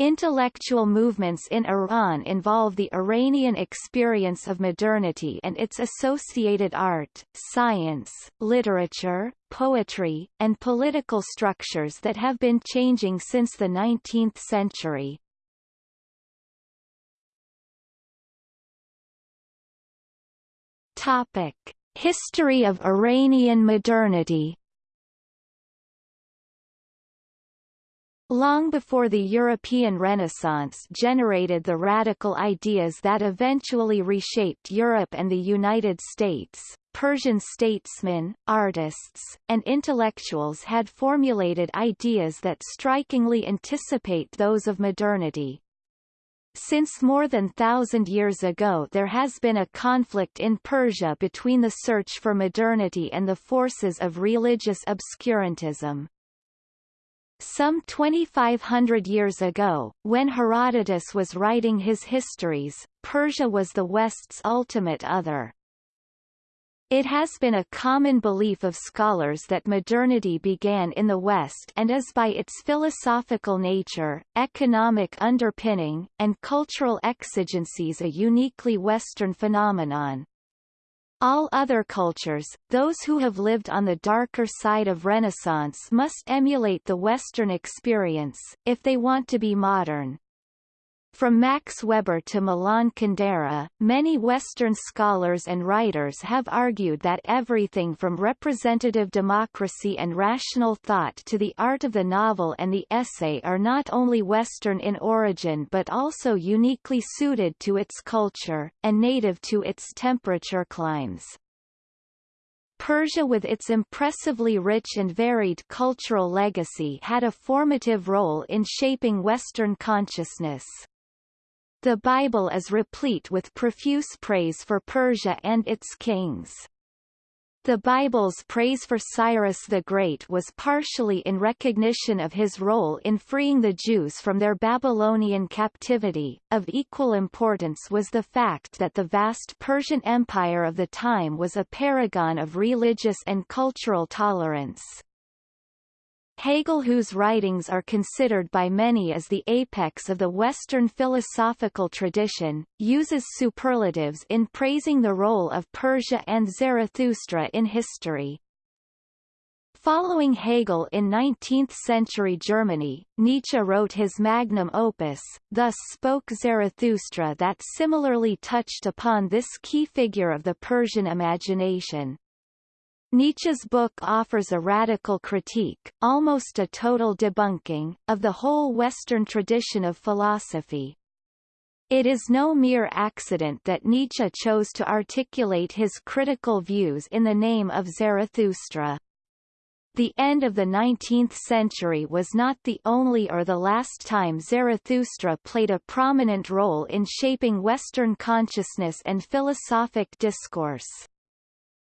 Intellectual movements in Iran involve the Iranian experience of modernity and its associated art, science, literature, poetry, and political structures that have been changing since the 19th century. Topic: History of Iranian modernity Long before the European Renaissance generated the radical ideas that eventually reshaped Europe and the United States, Persian statesmen, artists, and intellectuals had formulated ideas that strikingly anticipate those of modernity. Since more than thousand years ago there has been a conflict in Persia between the search for modernity and the forces of religious obscurantism. Some 2,500 years ago, when Herodotus was writing his histories, Persia was the West's ultimate other. It has been a common belief of scholars that modernity began in the West and is by its philosophical nature, economic underpinning, and cultural exigencies a uniquely Western phenomenon. All other cultures, those who have lived on the darker side of Renaissance must emulate the Western experience, if they want to be modern. From Max Weber to Milan Kundera, many Western scholars and writers have argued that everything from representative democracy and rational thought to the art of the novel and the essay are not only Western in origin but also uniquely suited to its culture, and native to its temperature climes. Persia with its impressively rich and varied cultural legacy had a formative role in shaping Western consciousness. The Bible is replete with profuse praise for Persia and its kings. The Bible's praise for Cyrus the Great was partially in recognition of his role in freeing the Jews from their Babylonian captivity. Of equal importance was the fact that the vast Persian Empire of the time was a paragon of religious and cultural tolerance. Hegel whose writings are considered by many as the apex of the Western philosophical tradition, uses superlatives in praising the role of Persia and Zarathustra in history. Following Hegel in 19th-century Germany, Nietzsche wrote his magnum opus, Thus Spoke Zarathustra that similarly touched upon this key figure of the Persian imagination. Nietzsche's book offers a radical critique, almost a total debunking, of the whole Western tradition of philosophy. It is no mere accident that Nietzsche chose to articulate his critical views in the name of Zarathustra. The end of the 19th century was not the only or the last time Zarathustra played a prominent role in shaping Western consciousness and philosophic discourse.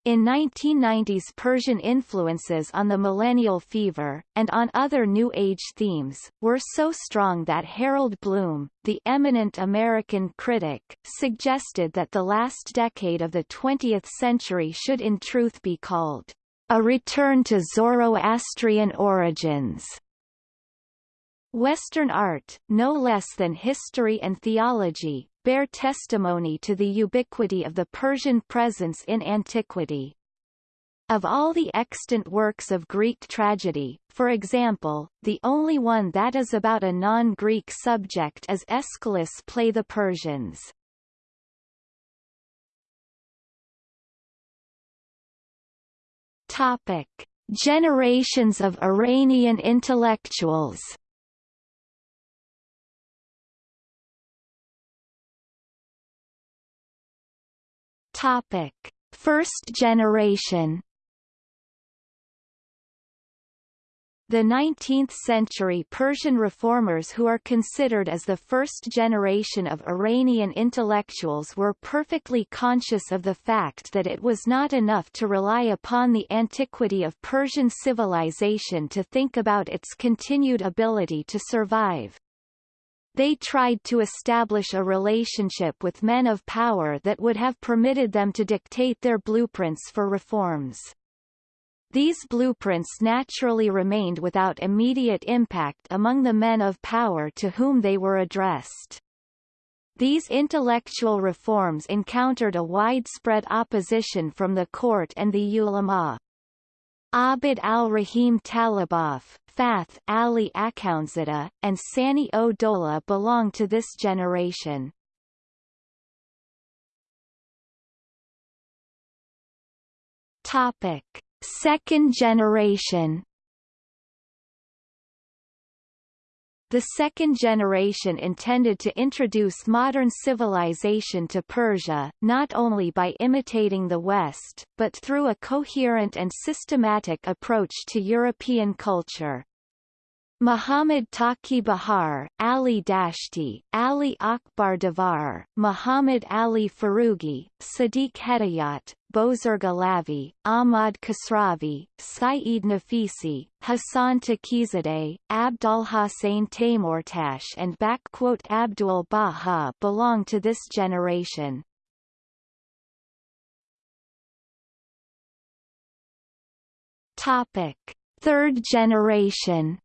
In 1990s Persian influences on the millennial fever, and on other New Age themes, were so strong that Harold Bloom, the eminent American critic, suggested that the last decade of the 20th century should in truth be called a return to Zoroastrian origins. Western art, no less than history and theology, bear testimony to the ubiquity of the Persian presence in antiquity. Of all the extant works of Greek tragedy, for example, the only one that is about a non-Greek subject is Aeschylus' play The Persians. Topic. Generations of Iranian intellectuals Topic: First generation. The 19th-century Persian reformers who are considered as the first generation of Iranian intellectuals were perfectly conscious of the fact that it was not enough to rely upon the antiquity of Persian civilization to think about its continued ability to survive. They tried to establish a relationship with men of power that would have permitted them to dictate their blueprints for reforms. These blueprints naturally remained without immediate impact among the men of power to whom they were addressed. These intellectual reforms encountered a widespread opposition from the court and the ulama. Abd al-Rahim Talibov, Fath Ali Akoundzada, and Sani O Dola belong to this generation. Topic: Second generation The second generation intended to introduce modern civilization to Persia, not only by imitating the West, but through a coherent and systematic approach to European culture. Muhammad Taqi Bahar, Ali Dashti, Ali Akbar Davar, Muhammad Ali Farugi, Sadiq Hedayat, Bozorg Alavi, Ahmad Khosravi, Saeed Nafisi, Hassan Taqizadeh, Abdul Hussein Taimurtash and Abdul Baha belong to this generation. Topic. Third generation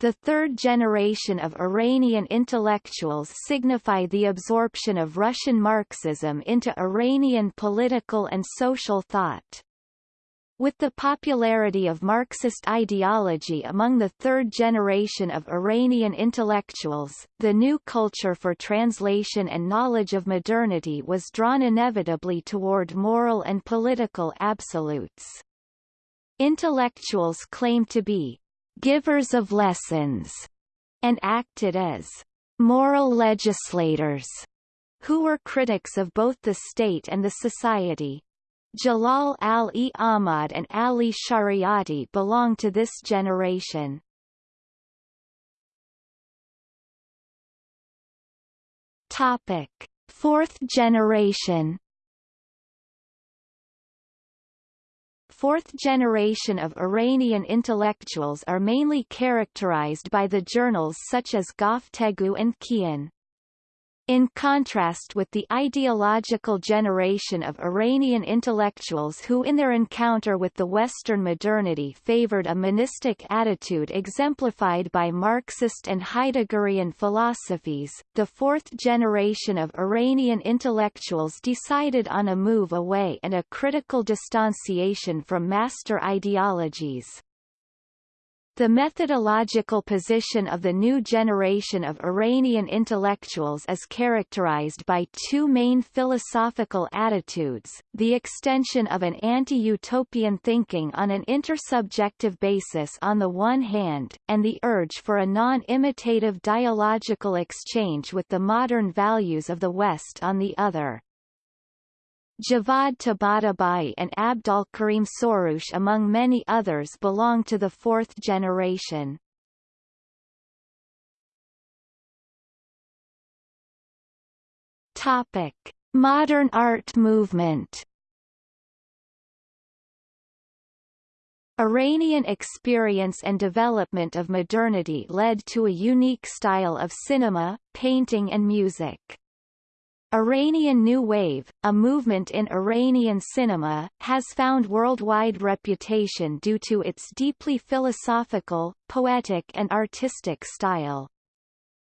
The third generation of Iranian intellectuals signify the absorption of Russian Marxism into Iranian political and social thought. With the popularity of Marxist ideology among the third generation of Iranian intellectuals, the new culture for translation and knowledge of modernity was drawn inevitably toward moral and political absolutes. Intellectuals claim to be givers of lessons, and acted as moral legislators who were critics of both the state and the society. Jalal al-e Ahmad and Ali Shariati belong to this generation. Topic: Fourth generation fourth generation of Iranian intellectuals are mainly characterized by the journals such as Goftegu and Kian. In contrast with the ideological generation of Iranian intellectuals who in their encounter with the Western modernity favored a monistic attitude exemplified by Marxist and Heideggerian philosophies, the fourth generation of Iranian intellectuals decided on a move away and a critical distanciation from master ideologies. The methodological position of the new generation of Iranian intellectuals is characterized by two main philosophical attitudes, the extension of an anti-utopian thinking on an intersubjective basis on the one hand, and the urge for a non-imitative dialogical exchange with the modern values of the West on the other. Javad Tabatabai and Abdolkarim Soroush among many others belong to the fourth generation. Topic: Modern art movement. Iranian experience and development of modernity led to a unique style of cinema, painting and music. Iranian New Wave, a movement in Iranian cinema, has found worldwide reputation due to its deeply philosophical, poetic and artistic style.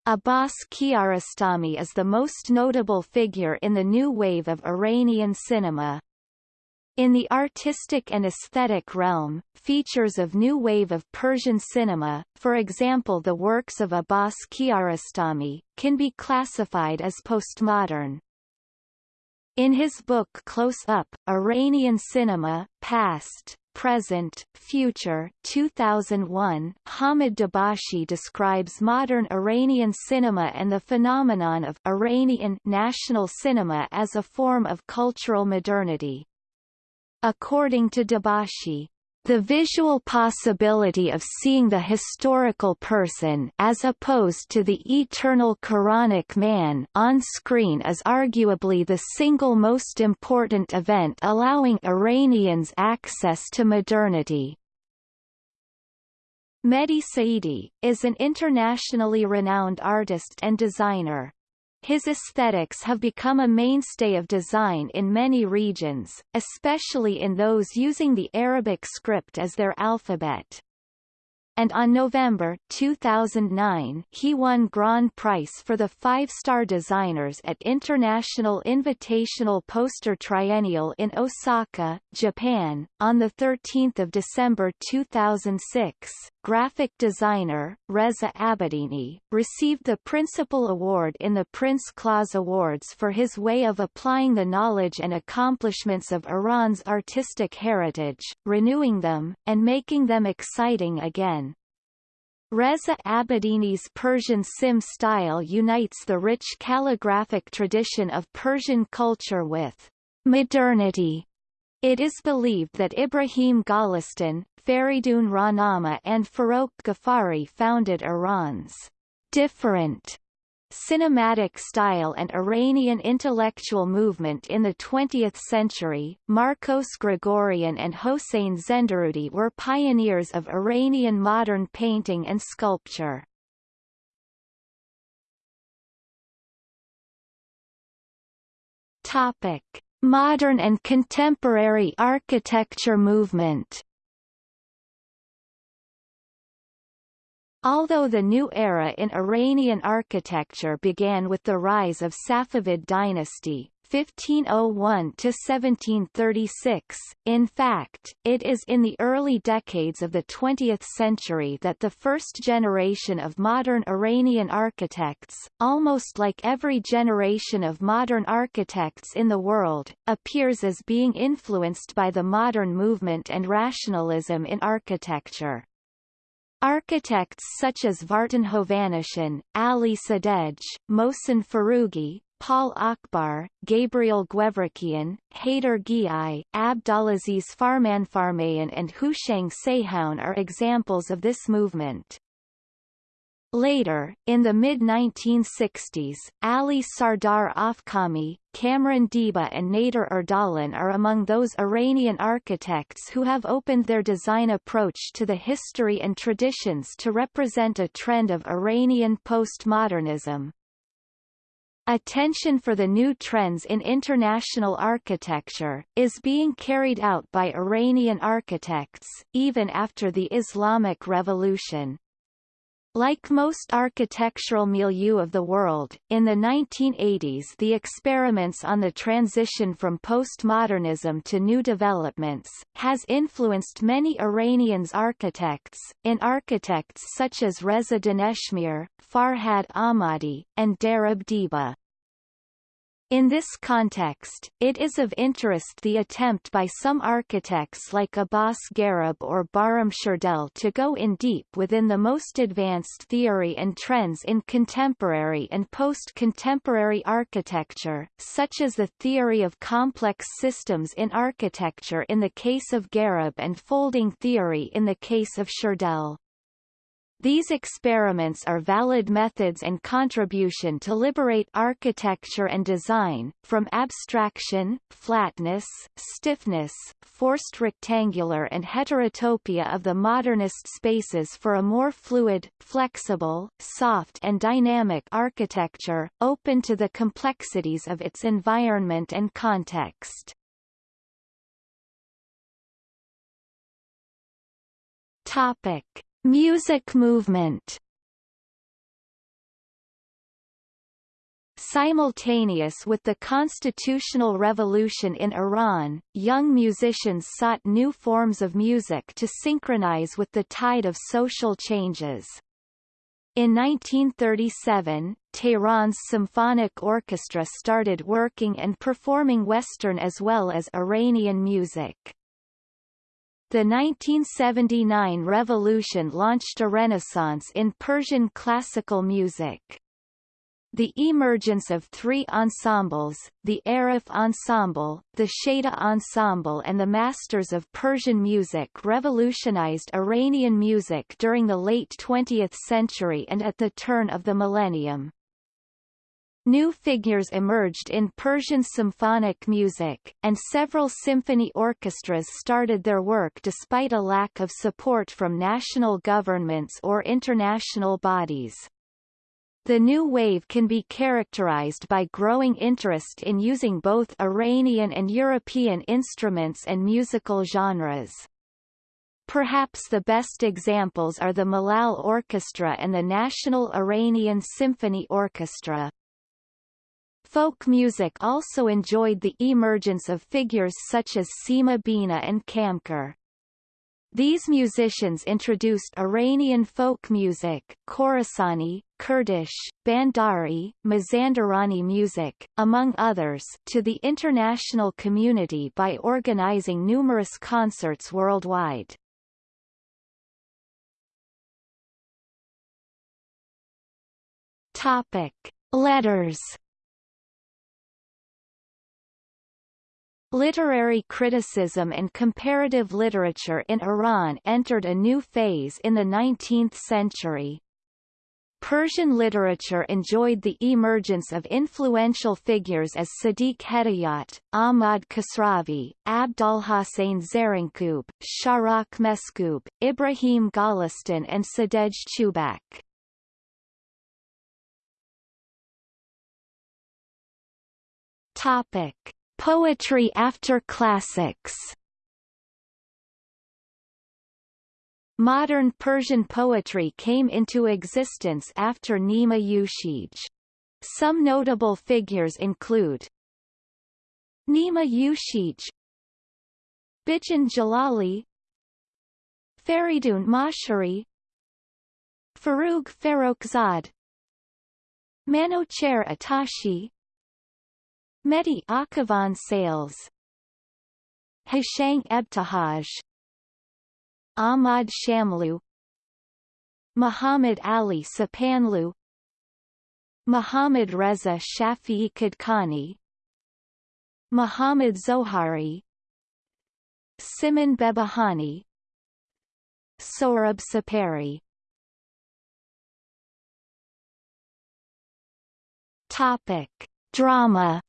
Abbas Kiarostami is the most notable figure in the new wave of Iranian cinema. In the artistic and aesthetic realm, features of new wave of Persian cinema, for example the works of Abbas Kiarostami, can be classified as postmodern. In his book Close Up, Iranian Cinema, Past, Present, Future 2001, Hamid Dabashi describes modern Iranian cinema and the phenomenon of Iranian national cinema as a form of cultural modernity. According to Dabashi, the visual possibility of seeing the historical person as opposed to the eternal Quranic man on screen is arguably the single most important event allowing Iranians access to modernity. Mehdi Saidi, is an internationally renowned artist and designer. His aesthetics have become a mainstay of design in many regions, especially in those using the Arabic script as their alphabet and on November 2009 he won Grand Prize for the five-star designers at International Invitational Poster Triennial in Osaka, Japan. On the 13th of December 2006, graphic designer, Reza Abedini, received the Principal Award in the Prince Claus Awards for his way of applying the knowledge and accomplishments of Iran's artistic heritage, renewing them, and making them exciting again. Reza Abedini's Persian Sim style unites the rich calligraphic tradition of Persian culture with modernity. It is believed that Ibrahim Golestan, Feridun Rahnama and Farokh Ghaffari founded Iran's different cinematic style and Iranian intellectual movement in the 20th century, Marcos Grigorian and Hossein Zenderudi were pioneers of Iranian modern painting and sculpture. Topic: Modern and contemporary architecture movement Although the new era in Iranian architecture began with the rise of Safavid dynasty 1501–1736, in fact, it is in the early decades of the 20th century that the first generation of modern Iranian architects, almost like every generation of modern architects in the world, appears as being influenced by the modern movement and rationalism in architecture. Architects such as Vartan Hovannisian, Ali Sadegh, Mohsen Farugi, Paul Akbar, Gabriel Gevrekian, Heydar Ghiai, Abdulaziz Farmanfarmaian and Houshang Sayhoun are examples of this movement. Later, in the mid-1960s, Ali Sardar Afkhami, Kamran Diba and Nader Ardalan are among those Iranian architects who have opened their design approach to the history and traditions to represent a trend of Iranian postmodernism. Attention for the new trends in international architecture, is being carried out by Iranian architects, even after the Islamic Revolution. Like most architectural milieu of the world, in the 1980s the experiments on the transition from postmodernism to new developments, has influenced many Iranians architects, in architects such as Reza Daneshmir, Farhad Ahmadi, and Darab Diba. In this context, it is of interest the attempt by some architects like Abbas Garib or Bahram Shirdel to go in deep within the most advanced theory and trends in contemporary and post-contemporary architecture, such as the theory of complex systems in architecture in the case of Garib and folding theory in the case of Shirdel. These experiments are valid methods and contribution to liberate architecture and design, from abstraction, flatness, stiffness, forced rectangular and heterotopia of the modernist spaces for a more fluid, flexible, soft and dynamic architecture, open to the complexities of its environment and context. Topic. Music movement Simultaneous with the constitutional revolution in Iran, young musicians sought new forms of music to synchronize with the tide of social changes. In 1937, Tehran's symphonic orchestra started working and performing Western as well as Iranian music. The 1979 revolution launched a renaissance in Persian classical music. The emergence of three ensembles, the Arif Ensemble, the Shada Ensemble and the Masters of Persian Music revolutionized Iranian music during the late 20th century and at the turn of the millennium. New figures emerged in Persian symphonic music, and several symphony orchestras started their work despite a lack of support from national governments or international bodies. The new wave can be characterized by growing interest in using both Iranian and European instruments and musical genres. Perhaps the best examples are the Malal Orchestra and the National Iranian Symphony Orchestra. Folk music also enjoyed the emergence of figures such as Sima Bina and Kamkar. These musicians introduced Iranian folk music, Khorasani, Kurdish, Bandari, Mazandarani music, among others, to the international community by organizing numerous concerts worldwide. Topic: Letters Literary criticism and comparative literature in Iran entered a new phase in the 19th century. Persian literature enjoyed the emergence of influential figures as Sadiq Hedayat, Ahmad Khosravi, Abdolhossein Zarrinkoob, Shahrokh Meskoob, Ibrahim Golestan and Sadegh Chubak. Topic. Poetry after classics Modern Persian poetry came into existence after Nima Yushij. Some notable figures include Nima Yushij Bijan Jalali Fereydoon Moshiri Forough Farrokhzad Manocher Atashi Mehdi Akhavan Sales. Houshang Ebtehaj. Ahmad Shamlu. Muhammad Ali Sapanlu. Muhammad Reza Shafi'i Kadkani Muhammad Zohari. Simin Behbahani. Sohrab Sepehri Topic Drama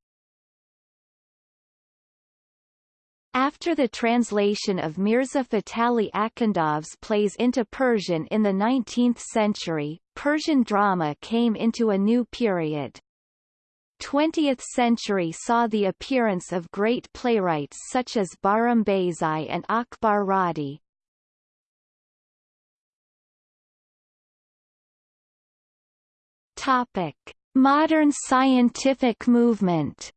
After the translation of Mirza Fatali Akhundov's plays into Persian in the 19th century, Persian drama came into a new period. 20th century saw the appearance of great playwrights such as Bahram Beyzai and Akbar Radi. Topic: Modern scientific movement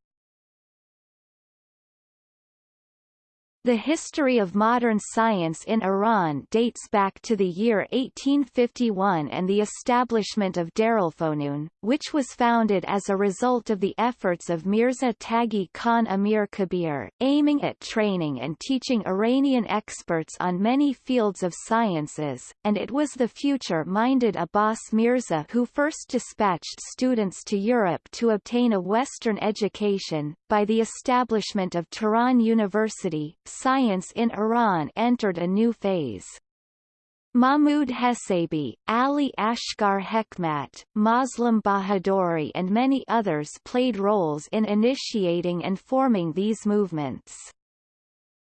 The history of modern science in Iran dates back to the year 1851 and the establishment of Darulfonun, which was founded as a result of the efforts of Mirza Taghi Khan Amir Kabir, aiming at training and teaching Iranian experts on many fields of sciences, and it was the future-minded Abbas Mirza who first dispatched students to Europe to obtain a Western education. By the establishment of Tehran University, science in Iran entered a new phase. Mahmud Hesabi, Ali Asghar Hekmat, Moslem Bahadori and many others played roles in initiating and forming these movements.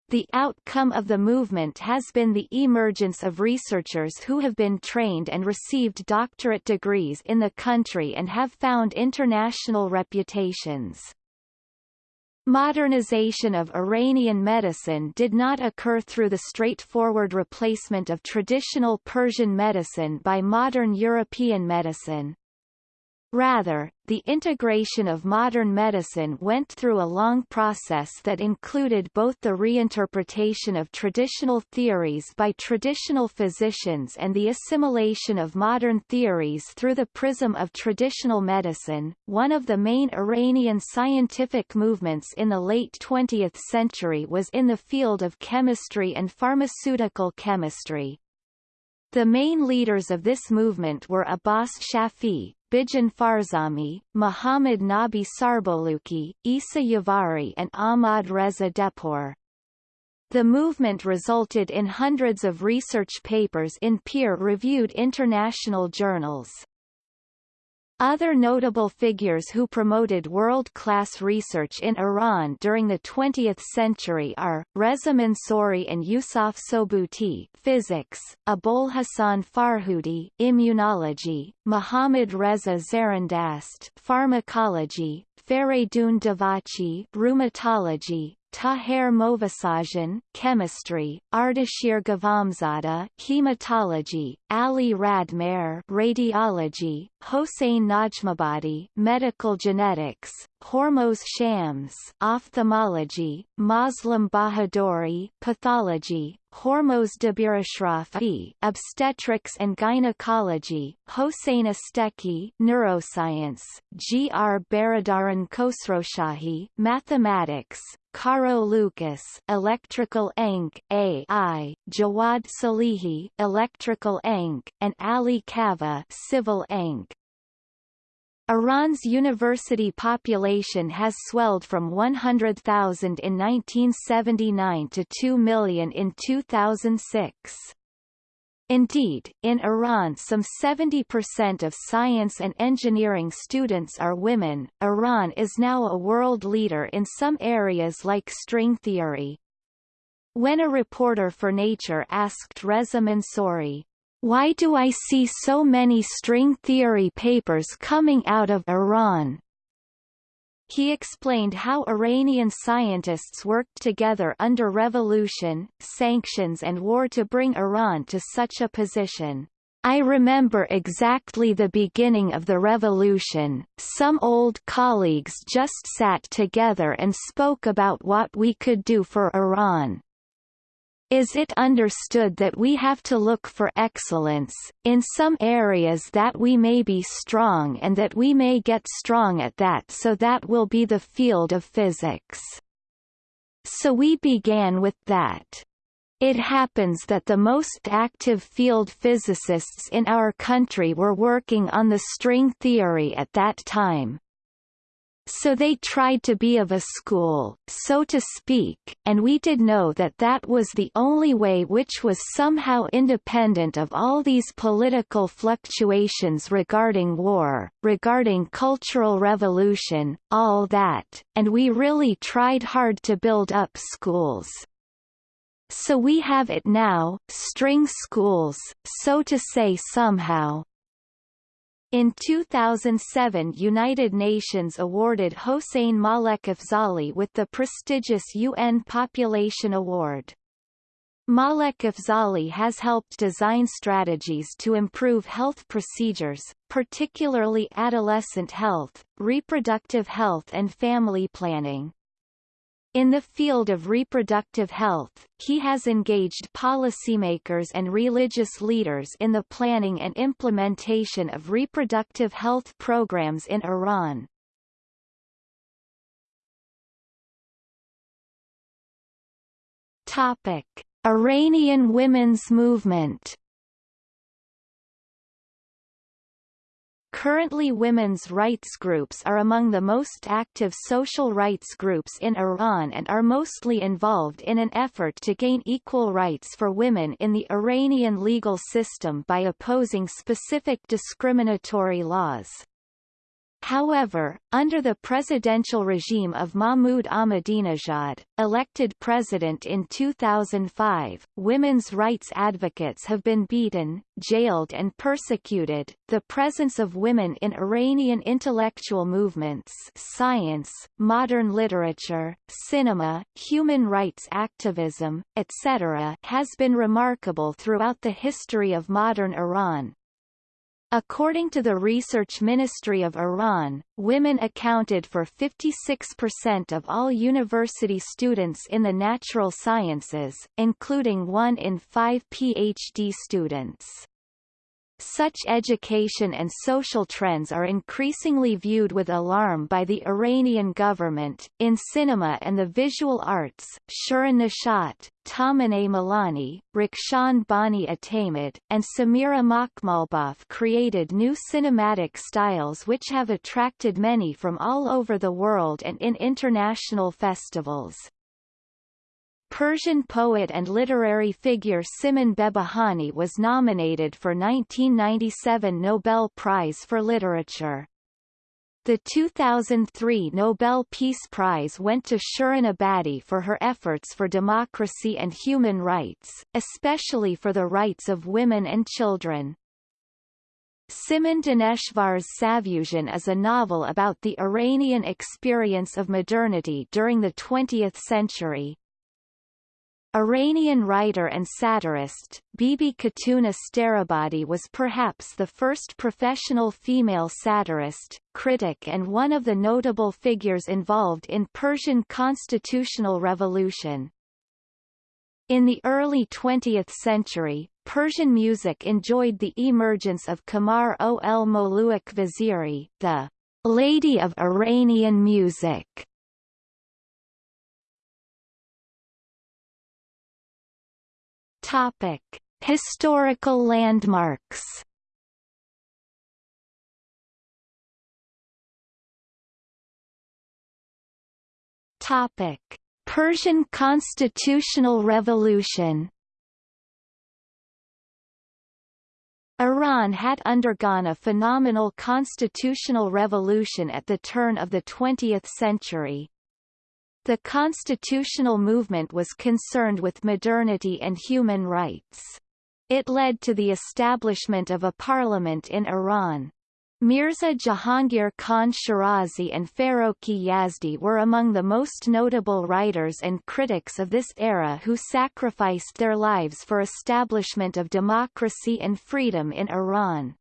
The outcome of the movement has been the emergence of researchers who have been trained and received doctorate degrees in the country and have found international reputations. Modernization of Iranian medicine did not occur through the straightforward replacement of traditional Persian medicine by modern European medicine. Rather, the integration of modern medicine went through a long process that included both the reinterpretation of traditional theories by traditional physicians and the assimilation of modern theories through the prism of traditional medicine. One of the main Iranian scientific movements in the late 20th century was in the field of chemistry and pharmaceutical chemistry. The main leaders of this movement were Abbas Shafi, Bijan Farzami, Muhammad Nabi Sarboluki, Isa Yavari and Ahmad Reza Dehpour. The movement resulted in hundreds of research papers in peer-reviewed international journals. Other notable figures who promoted world-class research in Iran during the 20th century are, Reza Mansouri and Yousef Sobouti physics, Abul Hassan Farhudi immunology, Muhammad Reza Zarindast pharmacology, Faridun Davachi rheumatology, Taher Movasajan, chemistry, Ardeshir Ghavamzadeh, hematology, Ali Radmer, radiology, Hossein Najmabadi, medical genetics, Hormoz Shams, ophthalmology, Muslim Bahadori, pathology, Hormoz Dabirashrafi, obstetrics and gynecology, Hossein Esteky, neuroscience, G. R. Baradaran Khosrowshahi, mathematics, Caro Lucas, Electrical Eng, AI, Javad Salehi, Electrical Eng, and Ali Kava, Civil Eng. Iran's university population has swelled from 100,000 in 1979 to 2 million in 2006. Indeed, in Iran some 70% of science and engineering students are women. Iran is now a world leader in some areas like string theory. When a reporter for Nature asked Reza Mansouri, why do I see so many string theory papers coming out of Iran? He explained how Iranian scientists worked together under revolution, sanctions and war to bring Iran to such a position. I remember exactly the beginning of the revolution, some old colleagues just sat together and spoke about what we could do for Iran. Is it understood that we have to look for excellence, in some areas that we may be strong and that we may get strong at that so that will be the field of physics. So we began with that. It happens that the most active field physicists in our country were working on the string theory at that time. So they tried to be of a school, so to speak, and we did know that that was the only way which was somehow independent of all these political fluctuations regarding war, regarding cultural revolution, all that, and we really tried hard to build up schools. So we have it now, string schools, so to say somehow. In 2007 United Nations awarded Hossein Malek-Afzali with the prestigious UN Population Award. Malek-Afzali has helped design strategies to improve health procedures, particularly adolescent health, reproductive health and family planning. In the field of reproductive health, he has engaged policymakers and religious leaders in the planning and implementation of reproductive health programs in Iran. Topic: Iranian women's movement Currently women's rights groups are among the most active social rights groups in Iran and are mostly involved in an effort to gain equal rights for women in the Iranian legal system by opposing specific discriminatory laws. However, under the presidential regime of Mahmoud Ahmadinejad, elected president in 2005, women's rights advocates have been beaten, jailed and persecuted. The presence of women in Iranian intellectual movements science, modern literature, cinema, human rights activism, etc. has been remarkable throughout the history of modern Iran, According to the Research Ministry of Iran, women accounted for 56% of all university students in the natural sciences, including one in five PhD students. Such education and social trends are increasingly viewed with alarm by the Iranian government. In cinema and the visual arts, Shirin Neshat, Tahmineh Milani, Rakhshan Bani-Etemad, and Samira Makhmalbaf created new cinematic styles which have attracted many from all over the world and in international festivals. Persian poet and literary figure Simin Behbahani was nominated for 1997 Nobel Prize for Literature. The 2003 Nobel Peace Prize went to Shirin Ebadi for her efforts for democracy and human rights, especially for the rights of women and children. Simin Daneshvar's Savushun is a novel about the Iranian experience of modernity during the 20th century. Iranian writer and satirist, Bibi Khatuna Starabadi was perhaps the first professional female satirist, critic and one of the notable figures involved in Persian constitutional revolution. In the early 20th century, Persian music enjoyed the emergence of Kamar ol Moluuk Vaziri, the Lady of Iranian music, Topic: Historical landmarks. Topic: Persian constitutional revolution. Iran had undergone a phenomenal constitutional revolution at the turn of the 20th century. The constitutional movement was concerned with modernity and human rights. It led to the establishment of a parliament in Iran. Mirza Jahangir Khan Shirazi and Farokhi Yazdi were among the most notable writers and critics of this era who sacrificed their lives for establishment of democracy and freedom in Iran.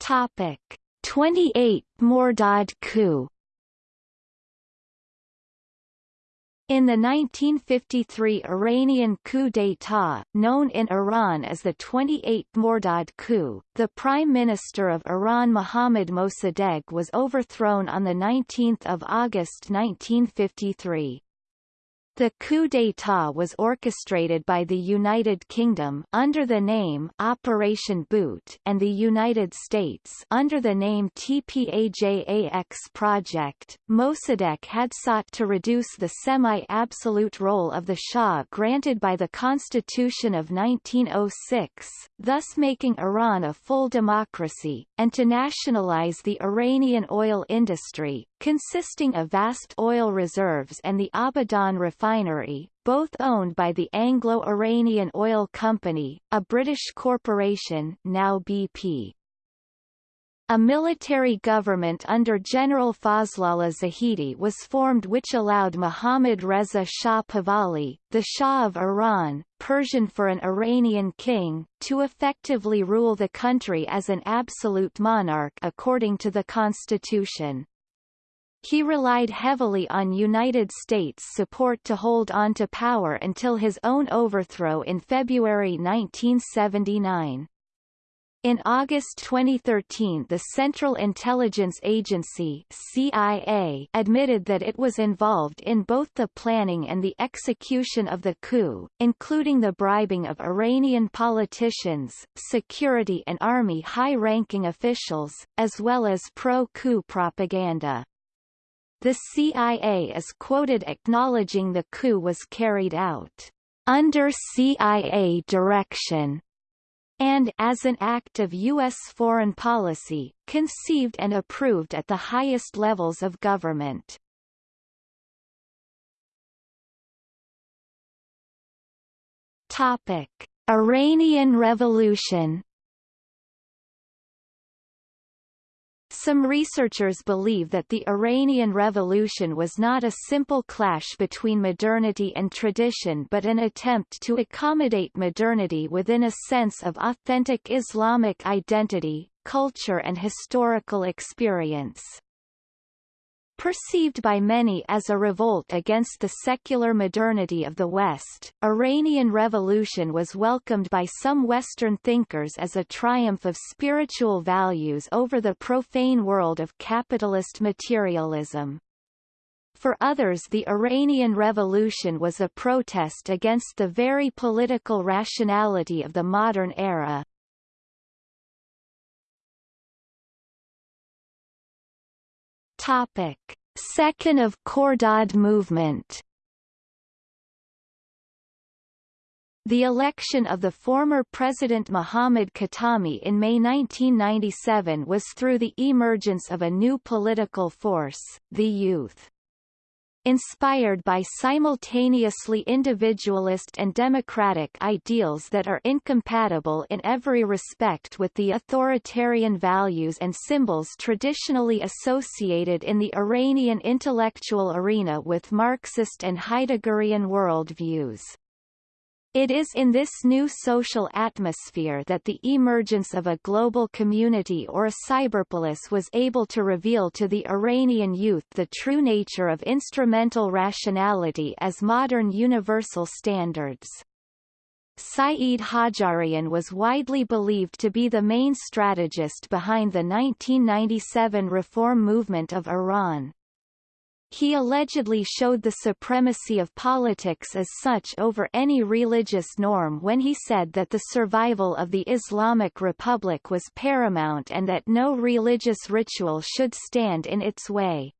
Topic. 28 Mordad coup In the 1953 Iranian coup d'état, known in Iran as the 28 Mordad coup, the Prime Minister of Iran Mohammad Mossadegh was overthrown on 19 August 1953. The coup d'état was orchestrated by the United Kingdom under the name Operation Boot and the United States under the name TPAJAX Project. Mossadegh had sought to reduce the semi-absolute role of the Shah granted by the Constitution of 1906, thus making Iran a full democracy, and to nationalize the Iranian oil industry, consisting of vast oil reserves and the Abadan refinery, both owned by the Anglo-Iranian Oil Company, a British corporation now BP. A military government under General Fazlollah Zahedi was formed which allowed Mohammad Reza Shah Pahlavi, the Shah of Iran, Persian for an Iranian king, to effectively rule the country as an absolute monarch according to the constitution. He relied heavily on United States support to hold on to power until his own overthrow in February 1979. In August 2013 the Central Intelligence Agency CIA admitted that it was involved in both the planning and the execution of the coup, including the bribing of Iranian politicians, security and army high-ranking officials, as well as pro-coup propaganda. The CIA is quoted acknowledging the coup was carried out under CIA direction and as an act of U.S. foreign policy, conceived and approved at the highest levels of government. Topic. Iranian Revolution Some researchers believe that the Iranian Revolution was not a simple clash between modernity and tradition but an attempt to accommodate modernity within a sense of authentic Islamic identity, culture and historical experience. Perceived by many as a revolt against the secular modernity of the West, Iranian Revolution was welcomed by some Western thinkers as a triumph of spiritual values over the profane world of capitalist materialism. For others the Iranian Revolution was a protest against the very political rationality of the modern era. Topic. Second of Khordad movement The election of the former President Mohammad Khatami in May 1997 was through the emergence of a new political force, the youth. Inspired by simultaneously individualist and democratic ideals that are incompatible in every respect with the authoritarian values and symbols traditionally associated in the Iranian intellectual arena with Marxist and Heideggerian worldviews. It is in this new social atmosphere that the emergence of a global community or a cyberpolis was able to reveal to the Iranian youth the true nature of instrumental rationality as modern universal standards. Saeed Hajjarian was widely believed to be the main strategist behind the 1997 reform movement of Iran. He allegedly showed the supremacy of politics as such over any religious norm when he said that the survival of the Islamic Republic was paramount and that no religious ritual should stand in its way.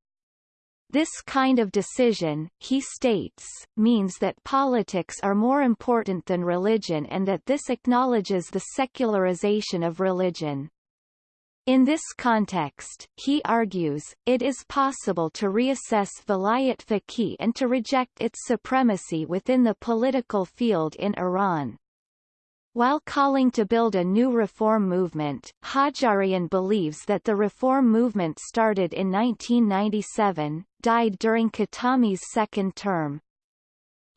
This kind of decision, he states, means that politics are more important than religion and that this acknowledges the secularization of religion. In this context, he argues, it is possible to reassess Vilayat Faqih and to reject its supremacy within the political field in Iran. While calling to build a new reform movement, Hajjarian believes that the reform movement started in 1997, died during Khatami's second term,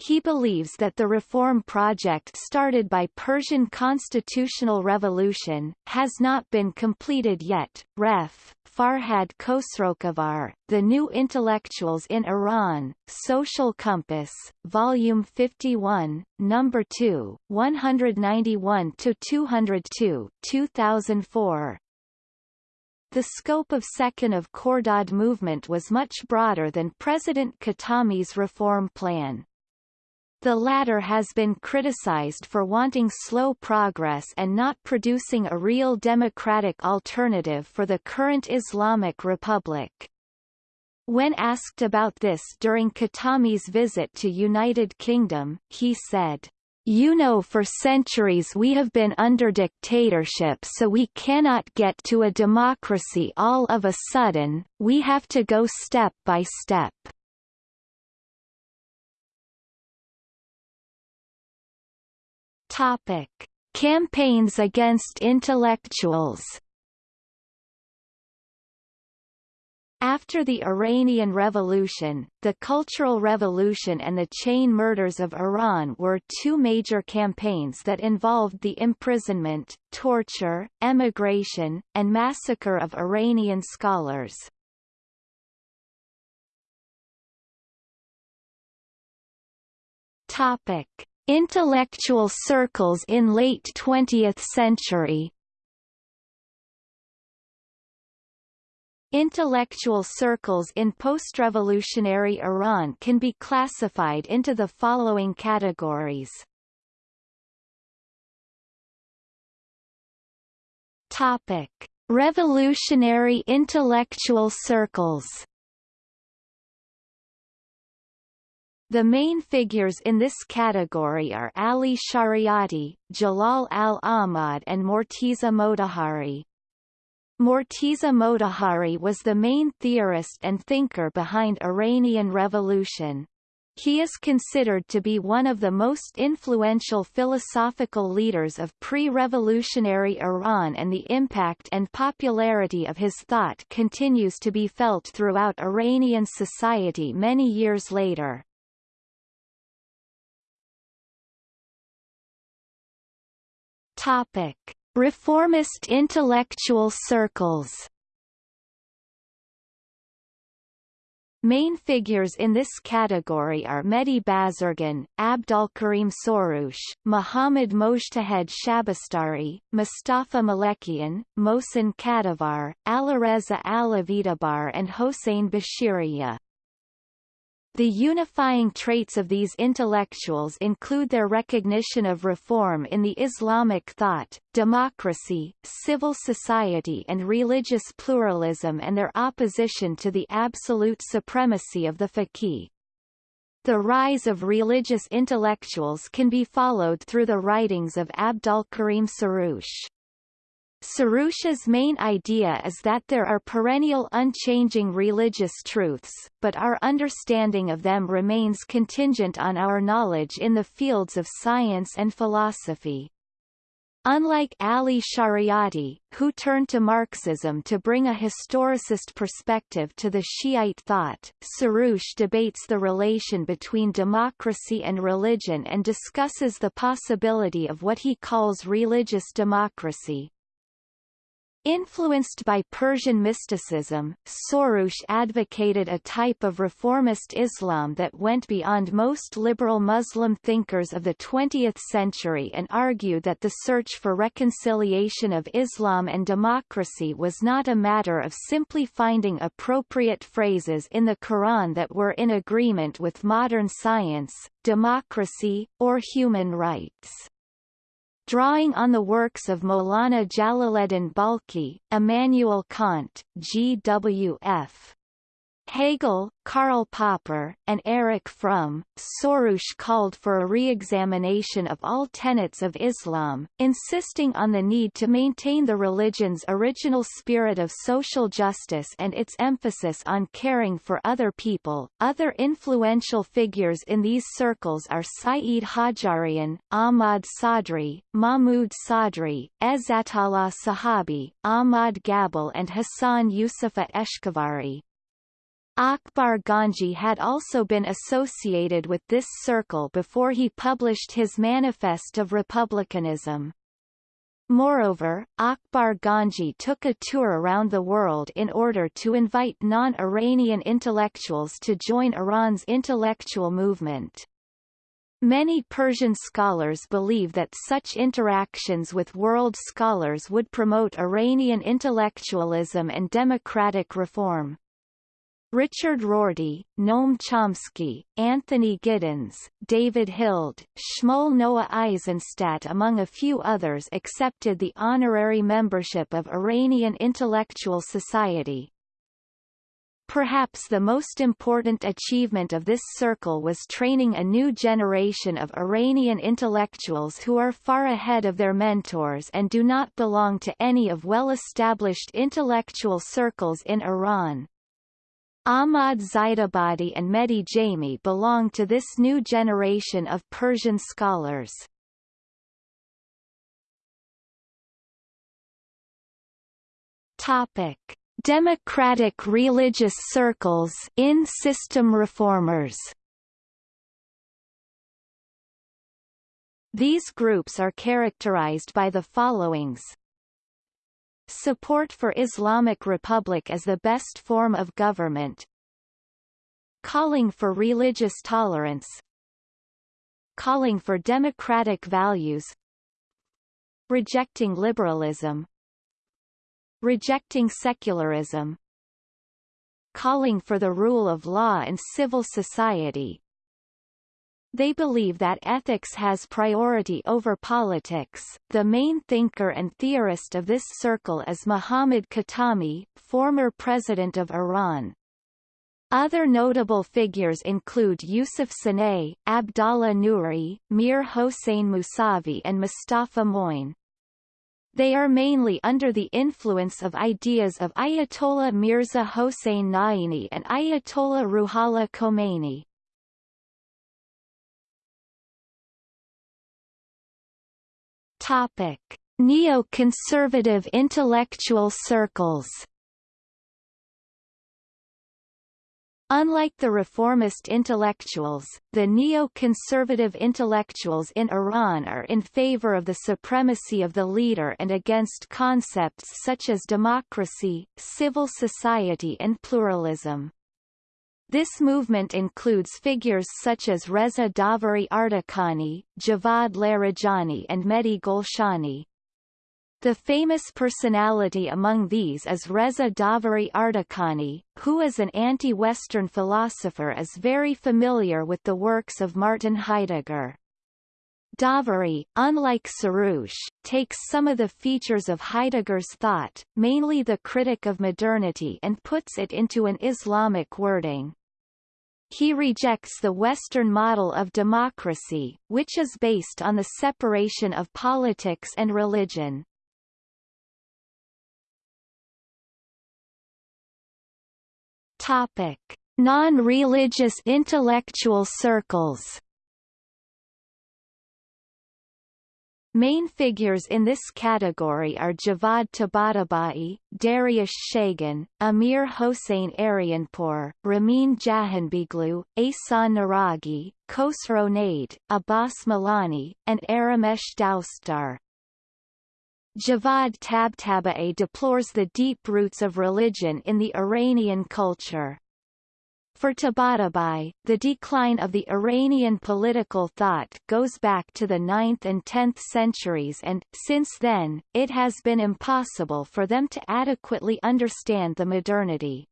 he believes that the reform project started by Persian constitutional revolution, has not been completed yet. Ref. Farhad Khosrokhavar, The New Intellectuals in Iran, Social Compass, Volume 51, Number 2, 191-202, 2004. The scope of Second of Khordad movement was much broader than President Khatami's reform plan. The latter has been criticized for wanting slow progress and not producing a real democratic alternative for the current Islamic Republic. When asked about this during Khatami's visit to United Kingdom, he said, you know for centuries we have been under dictatorship so we cannot get to a democracy all of a sudden, we have to go step by step. Topic: Campaigns against intellectuals. After the Iranian Revolution, the Cultural Revolution and the chain murders of Iran were two major campaigns that involved the imprisonment, torture, emigration, and massacre of Iranian scholars. Topic: Intellectual circles in late 20th century Intellectual circles in post-revolutionary Iran can be classified into the following categories. Topic: Revolutionary intellectual circles The main figures in this category are Ali Shariati, Jalal al-Ahmad and Morteza Motahari. Morteza Motahari was the main theorist and thinker behind Iranian Revolution. He is considered to be one of the most influential philosophical leaders of pre-revolutionary Iran and the impact and popularity of his thought continues to be felt throughout Iranian society many years later. Topic: Reformist intellectual circles. Main figures in this category are Mehdi Bazargan, Abdolkarim Soroush, Muhammad Mojtahed Shabastari, Mustafa Malekian, Mohsen Kadivar, Alireza Alavitabar and Hossein Bashiriya. The unifying traits of these intellectuals include their recognition of reform in the Islamic thought, democracy, civil society and religious pluralism and their opposition to the absolute supremacy of the faqih. The rise of religious intellectuals can be followed through the writings of Abdulkarim Soroush. Soroush's main idea is that there are perennial unchanging religious truths, but our understanding of them remains contingent on our knowledge in the fields of science and philosophy. Unlike Ali Shariati, who turned to Marxism to bring a historicist perspective to the Shiite thought, Soroush debates the relation between democracy and religion and discusses the possibility of what he calls religious democracy. Influenced by Persian mysticism, Soroush advocated a type of reformist Islam that went beyond most liberal Muslim thinkers of the 20th century and argued that the search for reconciliation of Islam and democracy was not a matter of simply finding appropriate phrases in the Quran that were in agreement with modern science, democracy, or human rights drawing on the works of Maulana Jalaleddin Balkhi, Immanuel Kant, G.W.F. Hegel, Karl Popper, and Erich Fromm, Soroush called for a re-examination of all tenets of Islam, insisting on the need to maintain the religion's original spirit of social justice and its emphasis on caring for other people. Other influential figures in these circles are Saeed Hajjarian, Ahmad Sadri, Mahmud Sadri, Ezzatollah Sahabi, Ahmad Ghabel and Hassan Yusufa Eshkevari. Akbar Ganji had also been associated with this circle before he published his Manifest of Republicanism. Moreover, Akbar Ganji took a tour around the world in order to invite non-Iranian intellectuals to join Iran's intellectual movement. Many Persian scholars believe that such interactions with world scholars would promote Iranian intellectualism and democratic reform. Richard Rorty, Noam Chomsky, Anthony Giddens, David Held, Shmuel Noah Eisenstadt among a few others accepted the honorary membership of Iranian Intellectual Society. Perhaps the most important achievement of this circle was training a new generation of Iranian intellectuals who are far ahead of their mentors and do not belong to any of well-established intellectual circles in Iran. Ahmad Zaidabadi and Mehdi Jami belong to this new generation of Persian scholars. Topic: Democratic religious circles in system reformers. These groups are characterized by the followings Support for Islamic Republic as the best form of government. Calling for religious tolerance. Calling for democratic values. Rejecting liberalism. Rejecting secularism. Calling for the rule of law and civil society they believe that ethics has priority over politics. The main thinker and theorist of this circle is Muhammad Khatami, former president of Iran. Other notable figures include Yusuf Sanei, Abdallah Nouri, Mir Hossein Mousavi and Mustafa Moin. They are mainly under the influence of ideas of Ayatollah Mirza Hossein Naini and Ayatollah Ruhollah Khomeini. Topic: Neo-conservative intellectual circles. Unlike the reformist intellectuals, the neo-conservative intellectuals in Iran are in favor of the supremacy of the leader and against concepts such as democracy, civil society and pluralism. This movement includes figures such as Reza Davari Ardakani, Javad Larijani and Mehdi Golshani. The famous personality among these is Reza Davari Ardakani, who as an anti-Western philosopher is very familiar with the works of Martin Heidegger. Davari, unlike Soroush, takes some of the features of Heidegger's thought, mainly the critic of modernity and puts it into an Islamic wording. He rejects the Western model of democracy, which is based on the separation of politics and religion. Topic: Non-religious intellectual circles. Main figures in this category are Javad Tabatabai, Dariush Shayegan, Amir Hossein Aryanpour, Ramin Jahanbegloo, Ehsan Naraghi, Khosrow Naid, Abbas Milani, and Aramesh Doustdar. Javad Tabatabai deplores the deep roots of religion in the Iranian culture. For Tabatabai, the decline of the Iranian political thought goes back to the 9th and 10th centuries and, since then, it has been impossible for them to adequately understand the modernity.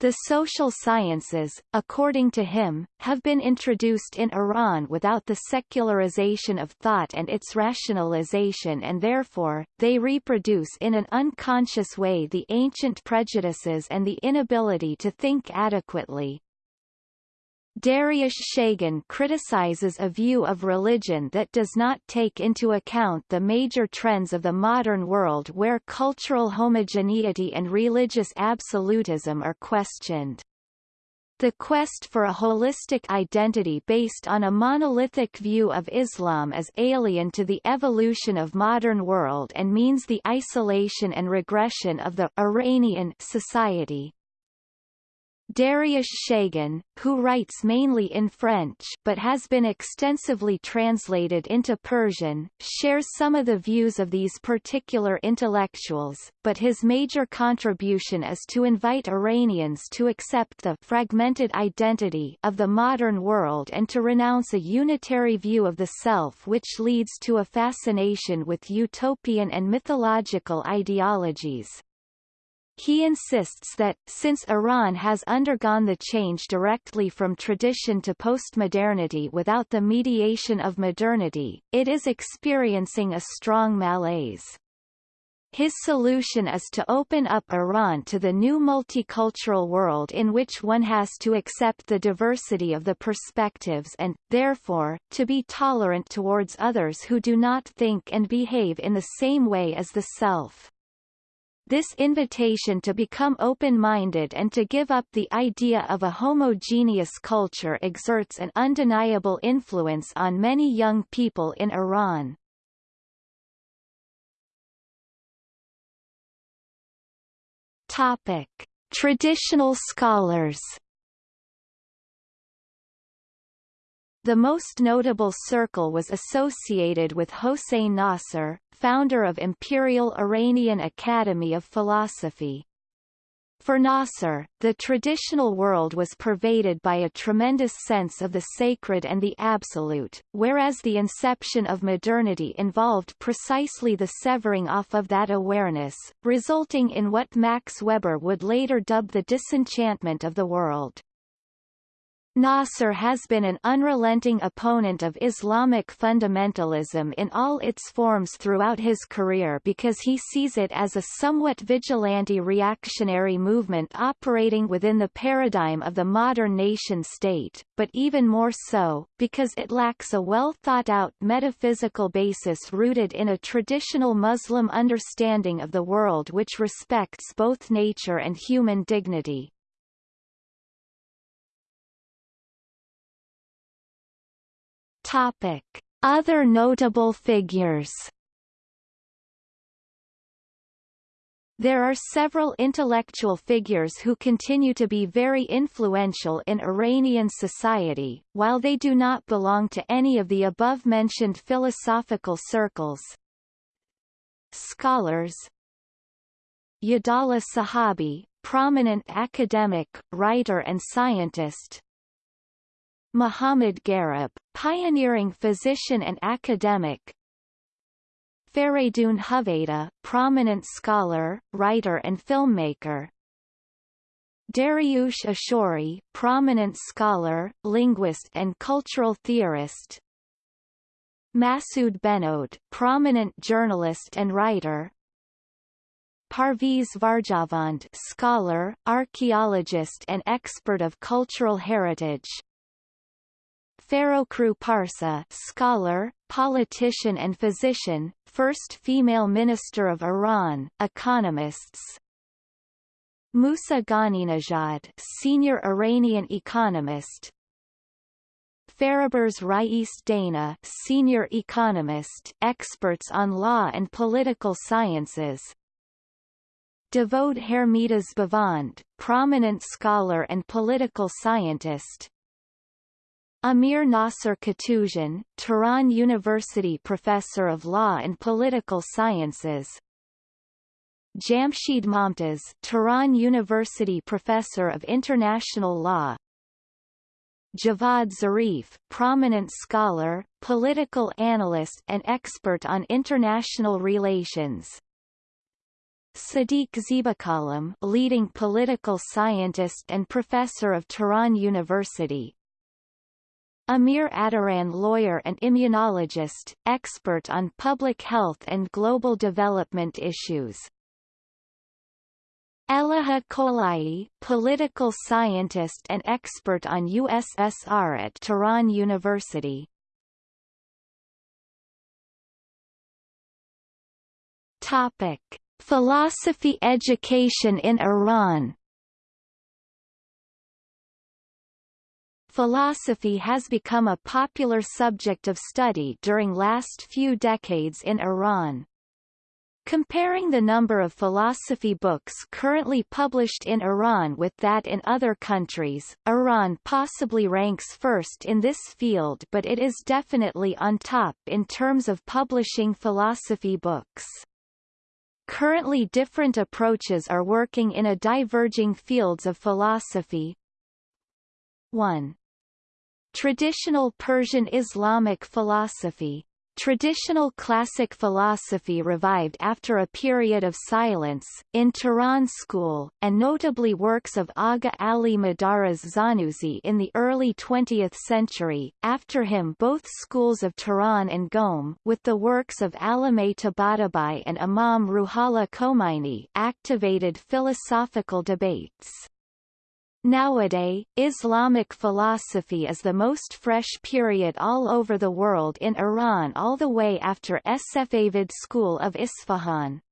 The social sciences, according to him, have been introduced in Iran without the secularization of thought and its rationalization and therefore, they reproduce in an unconscious way the ancient prejudices and the inability to think adequately. Dariush Shayegan criticizes a view of religion that does not take into account the major trends of the modern world where cultural homogeneity and religious absolutism are questioned. The quest for a holistic identity based on a monolithic view of Islam is alien to the evolution of modern world and means the isolation and regression of the Iranian society. Dariush Shayegan, who writes mainly in French but has been extensively translated into Persian, shares some of the views of these particular intellectuals, but his major contribution is to invite Iranians to accept the fragmented identity of the modern world and to renounce a unitary view of the self which leads to a fascination with utopian and mythological ideologies. He insists that, since Iran has undergone the change directly from tradition to postmodernity without the mediation of modernity, it is experiencing a strong malaise. His solution is to open up Iran to the new multicultural world in which one has to accept the diversity of the perspectives and, therefore, to be tolerant towards others who do not think and behave in the same way as the self. This invitation to become open-minded and to give up the idea of a homogeneous culture exerts an undeniable influence on many young people in Iran. Topic: Traditional scholars The most notable circle was associated with Hossein Nasr, founder of Imperial Iranian Academy of Philosophy. For Nasr, the traditional world was pervaded by a tremendous sense of the sacred and the absolute, whereas the inception of modernity involved precisely the severing off of that awareness, resulting in what Max Weber would later dub the disenchantment of the world. Nasr has been an unrelenting opponent of Islamic fundamentalism in all its forms throughout his career because he sees it as a somewhat vigilante reactionary movement operating within the paradigm of the modern nation-state, but even more so, because it lacks a well-thought-out metaphysical basis rooted in a traditional Muslim understanding of the world which respects both nature and human dignity. Topic: Other notable figures. There are several intellectual figures who continue to be very influential in Iranian society, while they do not belong to any of the above-mentioned philosophical circles. Scholars Yadallah Sahabi, prominent academic, writer and scientist, Muhammad Gharib, pioneering physician and academic Faridun Hoveyda, prominent scholar, writer and filmmaker. Dariush Afshari, prominent scholar, linguist and cultural theorist. Masoud Behnoud, prominent journalist and writer. Parviz Varjavand, scholar, archaeologist and expert of cultural heritage. Parsa, scholar, politician and physician, first female minister of Iran, economists. Moussa Ghaninejad, senior Iranian economist. Fariborz Rais Dana, senior economist, experts on law and political sciences. Davoud Hermidas Bavand, prominent scholar and political scientist. Amir Nasser Katouzian, Tehran University Professor of Law and Political Sciences. Jamshid Momtaz, Tehran University Professor of International Law. Javad Zarif, prominent scholar, political analyst and expert on international relations. Sadiq Zibakalam, leading political scientist and professor of Tehran University Amir Attaran lawyer and immunologist, expert on public health and global development issues. Elaha Kolai, political scientist and expert on USSR at Tehran University. Topic: Philosophy education in Iran Philosophy has become a popular subject of study during last few decades in Iran. Comparing the number of philosophy books currently published in Iran with that in other countries, Iran possibly ranks first in this field but it is definitely on top in terms of publishing philosophy books. Currently different approaches are working in a diverging fields of philosophy. 1. Traditional Persian Islamic philosophy Traditional classic philosophy revived after a period of silence, in Tehran school, and notably works of Aga Ali Madaraz Zanussi in the early 20th century, after him both schools of Tehran and Qom, with the works of Allameh Tabatabai and Imam Ruhollah Khomeini activated philosophical debates. Nowadays, Islamic philosophy is the most fresh period all over the world in Iran all the way after Safavid school of Isfahan.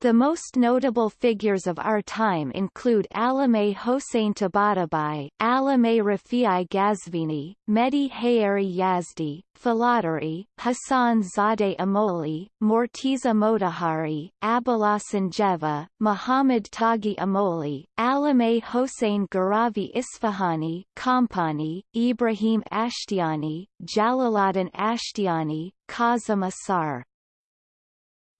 The most notable figures of our time include Allameh Hossein Tabatabai, Allameh Rafi'i Ghazvini, Mehdi Haeri Yazdi, Falatari, Hassan Zadeh Amoli, Morteza Motahari, Abolhassan Jeva, Muhammad Taghi Amoli, Allameh Hossein Gharavi Isfahani, Kompani, Ibrahim Ashtiani, Jalaluddin Ashtiani, Kazim Asar.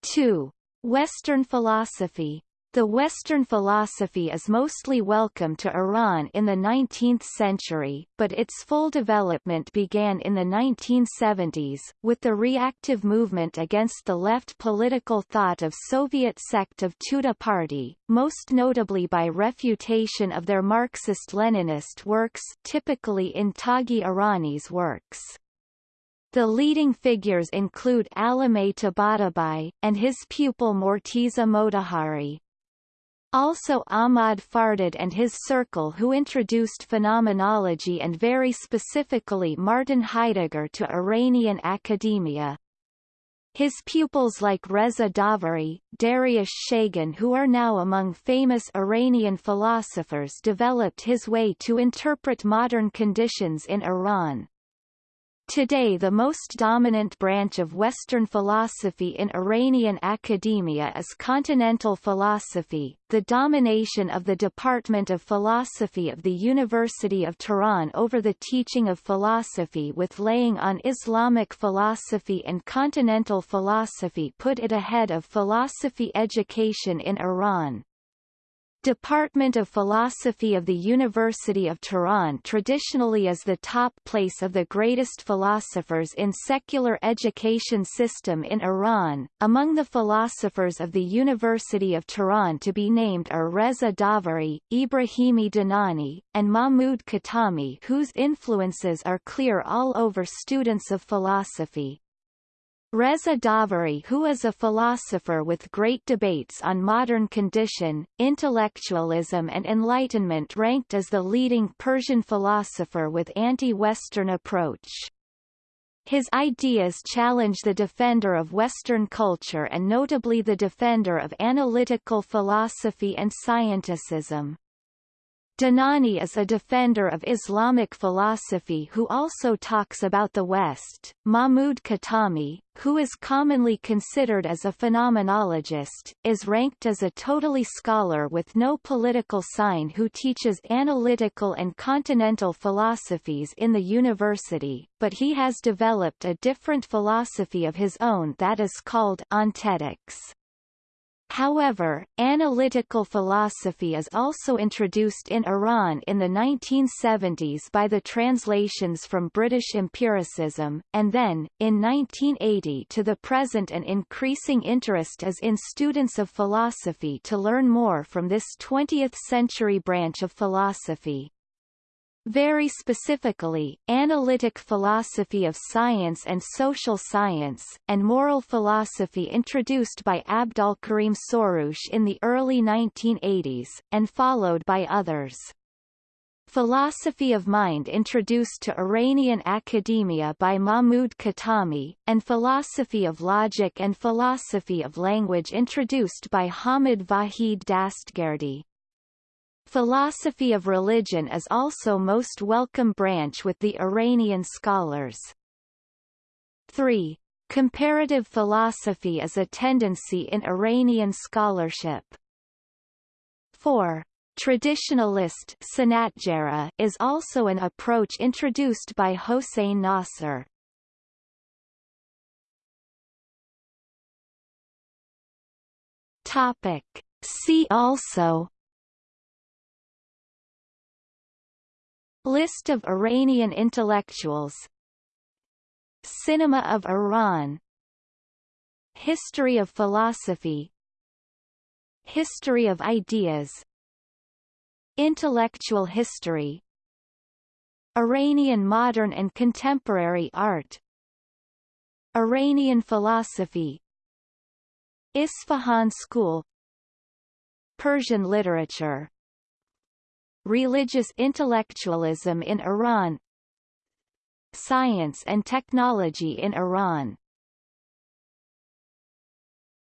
2. Western philosophy the Western philosophy is mostly welcome to Iran in the 19th century, but its full development began in the 1970s, with the reactive movement against the left political thought of Soviet sect of Tudeh Party, most notably by refutation of their Marxist-Leninist works typically in Taghi Erani's works. The leading figures include Allameh Tabatabai, and his pupil Morteza Motahari. Also Ahmad Fardad and his circle who introduced phenomenology and very specifically Martin Heidegger to Iranian academia. His pupils like Reza Davari, Dariush Shayegan who are now among famous Iranian philosophers developed his way to interpret modern conditions in Iran. Today the most dominant branch of Western philosophy in Iranian academia is continental philosophy, the domination of the Department of Philosophy of the University of Tehran over the teaching of philosophy with laying on Islamic philosophy and continental philosophy put it ahead of philosophy education in Iran. Department of Philosophy of the University of Tehran traditionally is the top place of the greatest philosophers in secular education system in Iran. Among the philosophers of the University of Tehran to be named are Reza Davari, Ibrahimi Dinani, and Mahmoud Khatami whose influences are clear all over students of philosophy. Reza Davari who is a philosopher with great debates on modern condition, intellectualism and enlightenment ranked as the leading Persian philosopher with anti-Western approach. His ideas challenge the defender of Western culture and notably the defender of analytical philosophy and scienticism. Dinani is a defender of Islamic philosophy who also talks about the West. Mahmud Khatami, who is commonly considered as a phenomenologist, is ranked as a totally scholar with no political sign who teaches analytical and continental philosophies in the university, but he has developed a different philosophy of his own that is called ontetics. However, analytical philosophy is also introduced in Iran in the 1970s by the translations from British empiricism, and then, in 1980 to the present an increasing interest is in students of philosophy to learn more from this 20th-century branch of philosophy. Very specifically, analytic philosophy of science and social science, and moral philosophy introduced by Abdolkarim Soroush in the early 1980s, and followed by others. Philosophy of Mind introduced to Iranian academia by Mahmud Khatami, and Philosophy of Logic and Philosophy of Language introduced by Hamid Vahid Dastgerdi. Philosophy of religion is also most welcome branch with the Iranian scholars. 3. Comparative philosophy is a tendency in Iranian scholarship. 4. Traditionalist is also an approach introduced by Hossein Nasr. Topic. See also List of Iranian intellectuals. Cinema of Iran. History of philosophy. History of ideas. Intellectual history. Iranian modern and contemporary art. Iranian philosophy. Isfahan School. Persian literature Religious intellectualism in Iran Science and technology in Iran